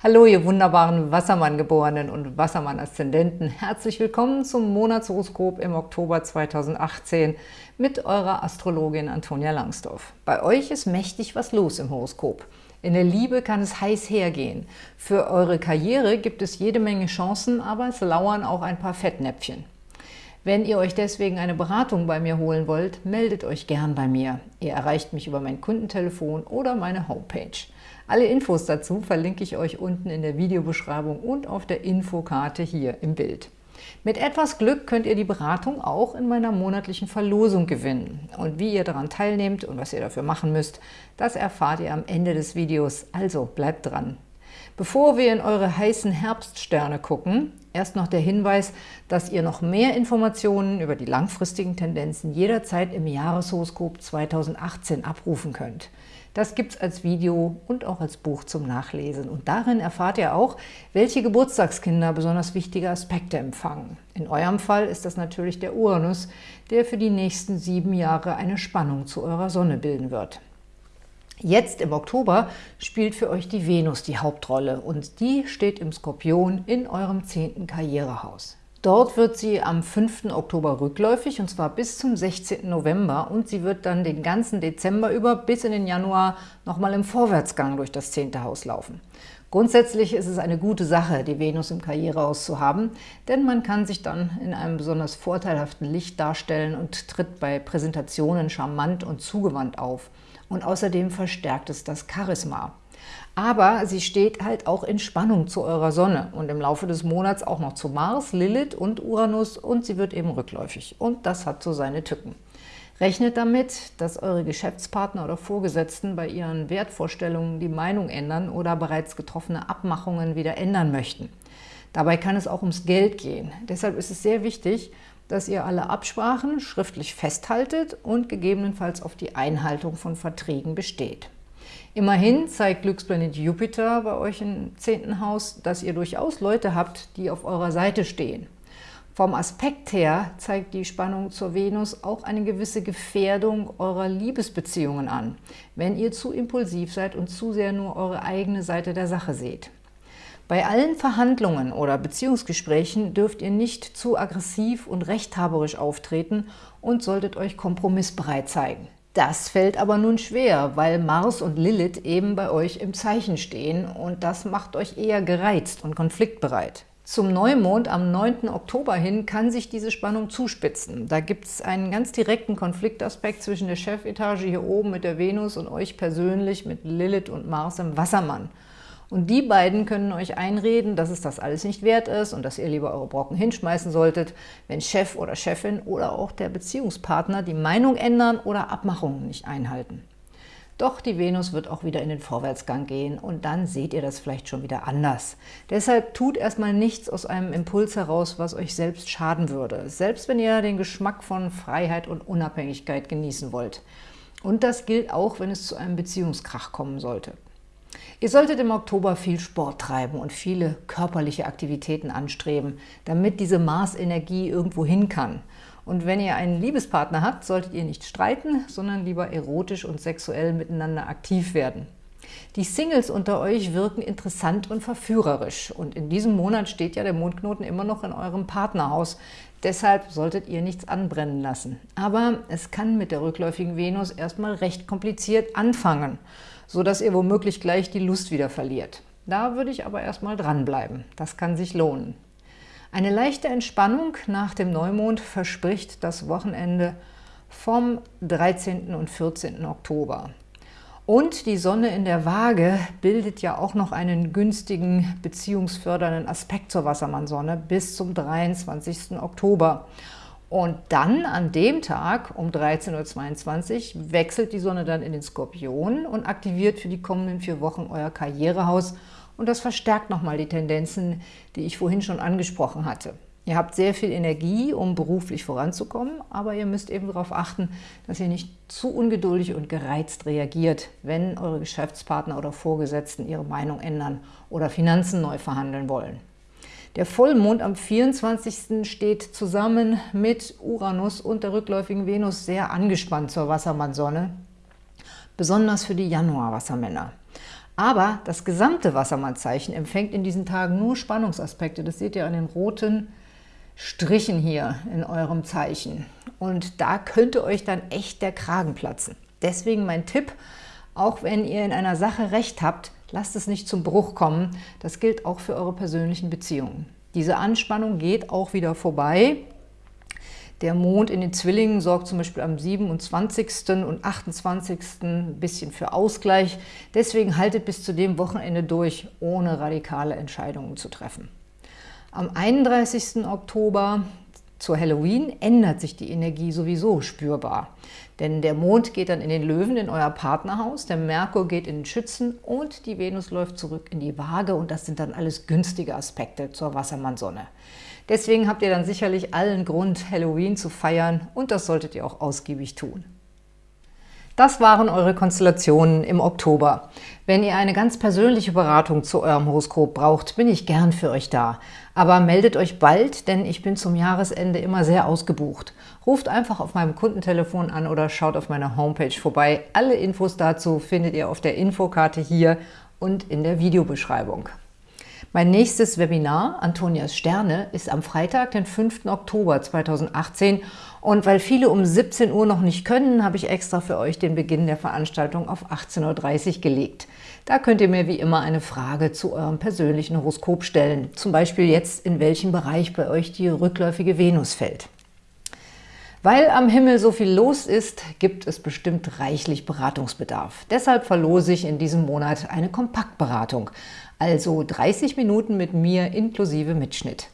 Hallo, ihr wunderbaren Wassermann-Geborenen und Wassermann-Aszendenten. Herzlich willkommen zum Monatshoroskop im Oktober 2018 mit eurer Astrologin Antonia Langsdorf. Bei euch ist mächtig was los im Horoskop. In der Liebe kann es heiß hergehen. Für eure Karriere gibt es jede Menge Chancen, aber es lauern auch ein paar Fettnäpfchen. Wenn ihr euch deswegen eine Beratung bei mir holen wollt, meldet euch gern bei mir. Ihr erreicht mich über mein Kundentelefon oder meine Homepage. Alle Infos dazu verlinke ich euch unten in der Videobeschreibung und auf der Infokarte hier im Bild. Mit etwas Glück könnt ihr die Beratung auch in meiner monatlichen Verlosung gewinnen. Und wie ihr daran teilnehmt und was ihr dafür machen müsst, das erfahrt ihr am Ende des Videos, also bleibt dran. Bevor wir in eure heißen Herbststerne gucken, erst noch der Hinweis, dass ihr noch mehr Informationen über die langfristigen Tendenzen jederzeit im Jahreshoroskop 2018 abrufen könnt. Das gibt es als Video und auch als Buch zum Nachlesen. Und darin erfahrt ihr auch, welche Geburtstagskinder besonders wichtige Aspekte empfangen. In eurem Fall ist das natürlich der Uranus, der für die nächsten sieben Jahre eine Spannung zu eurer Sonne bilden wird. Jetzt im Oktober spielt für euch die Venus die Hauptrolle und die steht im Skorpion in eurem zehnten Karrierehaus. Dort wird sie am 5. Oktober rückläufig, und zwar bis zum 16. November. Und sie wird dann den ganzen Dezember über bis in den Januar nochmal im Vorwärtsgang durch das 10. Haus laufen. Grundsätzlich ist es eine gute Sache, die Venus im Karrierehaus zu haben, denn man kann sich dann in einem besonders vorteilhaften Licht darstellen und tritt bei Präsentationen charmant und zugewandt auf. Und außerdem verstärkt es das Charisma. Aber sie steht halt auch in Spannung zu eurer Sonne und im Laufe des Monats auch noch zu Mars, Lilith und Uranus und sie wird eben rückläufig. Und das hat so seine Tücken. Rechnet damit, dass eure Geschäftspartner oder Vorgesetzten bei ihren Wertvorstellungen die Meinung ändern oder bereits getroffene Abmachungen wieder ändern möchten. Dabei kann es auch ums Geld gehen. Deshalb ist es sehr wichtig, dass ihr alle Absprachen schriftlich festhaltet und gegebenenfalls auf die Einhaltung von Verträgen besteht. Immerhin zeigt Glücksplanet Jupiter bei euch im 10. Haus, dass ihr durchaus Leute habt, die auf eurer Seite stehen. Vom Aspekt her zeigt die Spannung zur Venus auch eine gewisse Gefährdung eurer Liebesbeziehungen an, wenn ihr zu impulsiv seid und zu sehr nur eure eigene Seite der Sache seht. Bei allen Verhandlungen oder Beziehungsgesprächen dürft ihr nicht zu aggressiv und rechthaberisch auftreten und solltet euch kompromissbereit zeigen. Das fällt aber nun schwer, weil Mars und Lilith eben bei euch im Zeichen stehen und das macht euch eher gereizt und konfliktbereit. Zum Neumond am 9. Oktober hin kann sich diese Spannung zuspitzen. Da gibt es einen ganz direkten Konfliktaspekt zwischen der Chefetage hier oben mit der Venus und euch persönlich mit Lilith und Mars im Wassermann. Und die beiden können euch einreden, dass es das alles nicht wert ist und dass ihr lieber eure Brocken hinschmeißen solltet, wenn Chef oder Chefin oder auch der Beziehungspartner die Meinung ändern oder Abmachungen nicht einhalten. Doch die Venus wird auch wieder in den Vorwärtsgang gehen und dann seht ihr das vielleicht schon wieder anders. Deshalb tut erstmal nichts aus einem Impuls heraus, was euch selbst schaden würde, selbst wenn ihr den Geschmack von Freiheit und Unabhängigkeit genießen wollt. Und das gilt auch, wenn es zu einem Beziehungskrach kommen sollte. Ihr solltet im Oktober viel Sport treiben und viele körperliche Aktivitäten anstreben, damit diese Mars-Energie irgendwo hin kann. Und wenn ihr einen Liebespartner habt, solltet ihr nicht streiten, sondern lieber erotisch und sexuell miteinander aktiv werden. Die Singles unter euch wirken interessant und verführerisch. Und in diesem Monat steht ja der Mondknoten immer noch in eurem Partnerhaus. Deshalb solltet ihr nichts anbrennen lassen. Aber es kann mit der rückläufigen Venus erstmal recht kompliziert anfangen sodass ihr womöglich gleich die Lust wieder verliert. Da würde ich aber erstmal dranbleiben. Das kann sich lohnen. Eine leichte Entspannung nach dem Neumond verspricht das Wochenende vom 13. und 14. Oktober. Und die Sonne in der Waage bildet ja auch noch einen günstigen beziehungsfördernden Aspekt zur Wassermannsonne bis zum 23. Oktober. Und dann an dem Tag um 13.22 Uhr wechselt die Sonne dann in den Skorpion und aktiviert für die kommenden vier Wochen euer Karrierehaus. Und das verstärkt nochmal die Tendenzen, die ich vorhin schon angesprochen hatte. Ihr habt sehr viel Energie, um beruflich voranzukommen, aber ihr müsst eben darauf achten, dass ihr nicht zu ungeduldig und gereizt reagiert, wenn eure Geschäftspartner oder Vorgesetzten ihre Meinung ändern oder Finanzen neu verhandeln wollen. Der Vollmond am 24. steht zusammen mit Uranus und der rückläufigen Venus sehr angespannt zur Wassermannsonne, besonders für die Januarwassermänner. Aber das gesamte Wassermannzeichen empfängt in diesen Tagen nur Spannungsaspekte. Das seht ihr an den roten Strichen hier in eurem Zeichen. Und da könnte euch dann echt der Kragen platzen. Deswegen mein Tipp, auch wenn ihr in einer Sache Recht habt, lasst es nicht zum Bruch kommen. Das gilt auch für eure persönlichen Beziehungen. Diese Anspannung geht auch wieder vorbei. Der Mond in den Zwillingen sorgt zum Beispiel am 27. und 28. ein bisschen für Ausgleich. Deswegen haltet bis zu dem Wochenende durch, ohne radikale Entscheidungen zu treffen. Am 31. Oktober zur Halloween ändert sich die Energie sowieso spürbar. Denn der Mond geht dann in den Löwen, in euer Partnerhaus, der Merkur geht in den Schützen und die Venus läuft zurück in die Waage und das sind dann alles günstige Aspekte zur Wassermannsonne. Deswegen habt ihr dann sicherlich allen Grund, Halloween zu feiern und das solltet ihr auch ausgiebig tun. Das waren eure Konstellationen im Oktober. Wenn ihr eine ganz persönliche Beratung zu eurem Horoskop braucht, bin ich gern für euch da. Aber meldet euch bald, denn ich bin zum Jahresende immer sehr ausgebucht. Ruft einfach auf meinem Kundentelefon an oder schaut auf meiner Homepage vorbei. Alle Infos dazu findet ihr auf der Infokarte hier und in der Videobeschreibung. Mein nächstes Webinar, Antonias Sterne, ist am Freitag, den 5. Oktober 2018 und weil viele um 17 Uhr noch nicht können, habe ich extra für euch den Beginn der Veranstaltung auf 18.30 Uhr gelegt. Da könnt ihr mir wie immer eine Frage zu eurem persönlichen Horoskop stellen, zum Beispiel jetzt, in welchem Bereich bei euch die rückläufige Venus fällt. Weil am Himmel so viel los ist, gibt es bestimmt reichlich Beratungsbedarf. Deshalb verlose ich in diesem Monat eine Kompaktberatung, also 30 Minuten mit mir inklusive Mitschnitt.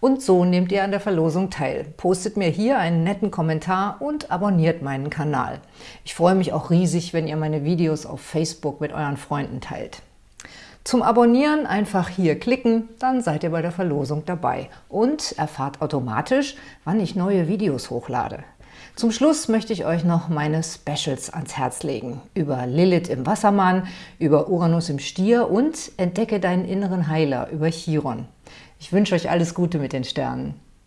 Und so nehmt ihr an der Verlosung teil. Postet mir hier einen netten Kommentar und abonniert meinen Kanal. Ich freue mich auch riesig, wenn ihr meine Videos auf Facebook mit euren Freunden teilt. Zum Abonnieren einfach hier klicken, dann seid ihr bei der Verlosung dabei und erfahrt automatisch, wann ich neue Videos hochlade. Zum Schluss möchte ich euch noch meine Specials ans Herz legen. Über Lilith im Wassermann, über Uranus im Stier und Entdecke deinen inneren Heiler über Chiron. Ich wünsche euch alles Gute mit den Sternen.